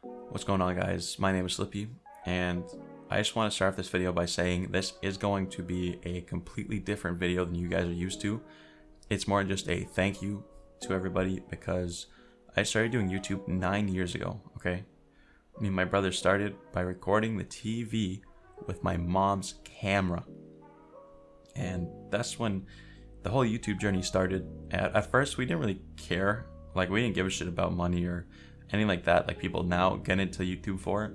What's going on guys? My name is Slippy and I just want to start off this video by saying this is going to be a completely different video than you guys are used to. It's more just a thank you to everybody because I started doing YouTube nine years ago, okay? I mean, my brother started by recording the TV with my mom's camera. And that's when the whole YouTube journey started. At, at first, we didn't really care. Like, we didn't give a shit about money or anything like that, like people now get into YouTube for.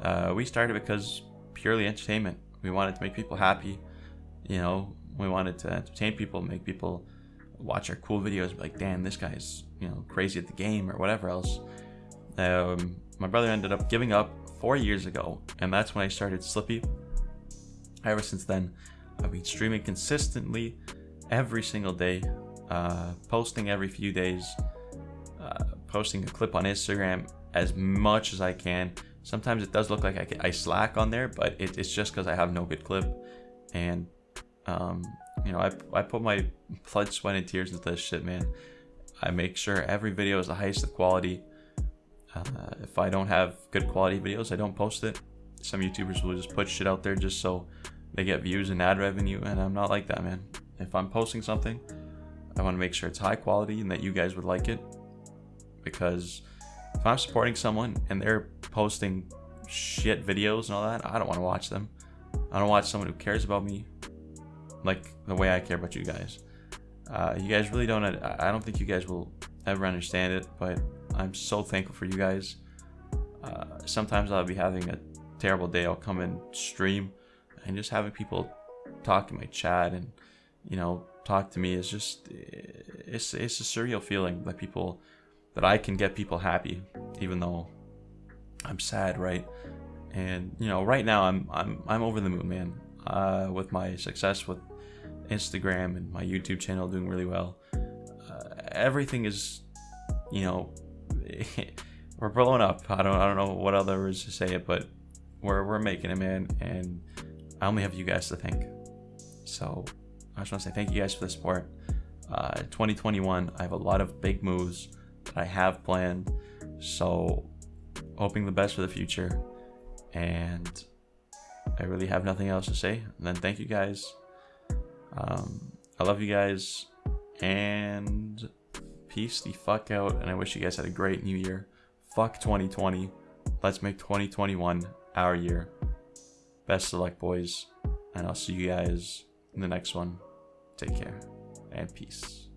Uh, we started because purely entertainment. We wanted to make people happy. You know, we wanted to entertain people, make people watch our cool videos, like, damn, this guy's, you know, crazy at the game or whatever else. Um, my brother ended up giving up four years ago, and that's when I started Slippy. Ever since then, I've been streaming consistently every single day, uh, posting every few days, posting a clip on Instagram as much as I can. Sometimes it does look like I, I slack on there, but it, it's just because I have no good clip. And, um, you know, I, I put my blood, sweat, and tears into this shit, man. I make sure every video is the highest of quality. Uh, if I don't have good quality videos, I don't post it. Some YouTubers will just put shit out there just so they get views and ad revenue, and I'm not like that, man. If I'm posting something, I want to make sure it's high quality and that you guys would like it because if I'm supporting someone and they're posting shit videos and all that, I don't want to watch them. I don't watch someone who cares about me like the way I care about you guys. Uh, you guys really don't. I don't think you guys will ever understand it, but I'm so thankful for you guys. Uh, sometimes I'll be having a terrible day. I'll come and stream, and just having people talk in my chat and you know talk to me is just it's it's a surreal feeling that people that I can get people happy, even though I'm sad, right? And you know, right now I'm I'm I'm over the moon, man. Uh, with my success with Instagram and my YouTube channel doing really well. Uh, everything is, you know, we're blowing up. I don't I don't know what other words to say it, but we're we're making it, man. And I only have you guys to thank. So I just want to say thank you guys for the support. Uh, 2021, I have a lot of big moves that I have planned. So, hoping the best for the future. And I really have nothing else to say. And then thank you guys. Um, I love you guys. And peace the fuck out. And I wish you guys had a great new year. Fuck 2020. Let's make 2021 our year. Best of luck, boys. And I'll see you guys in the next one. Take care and peace.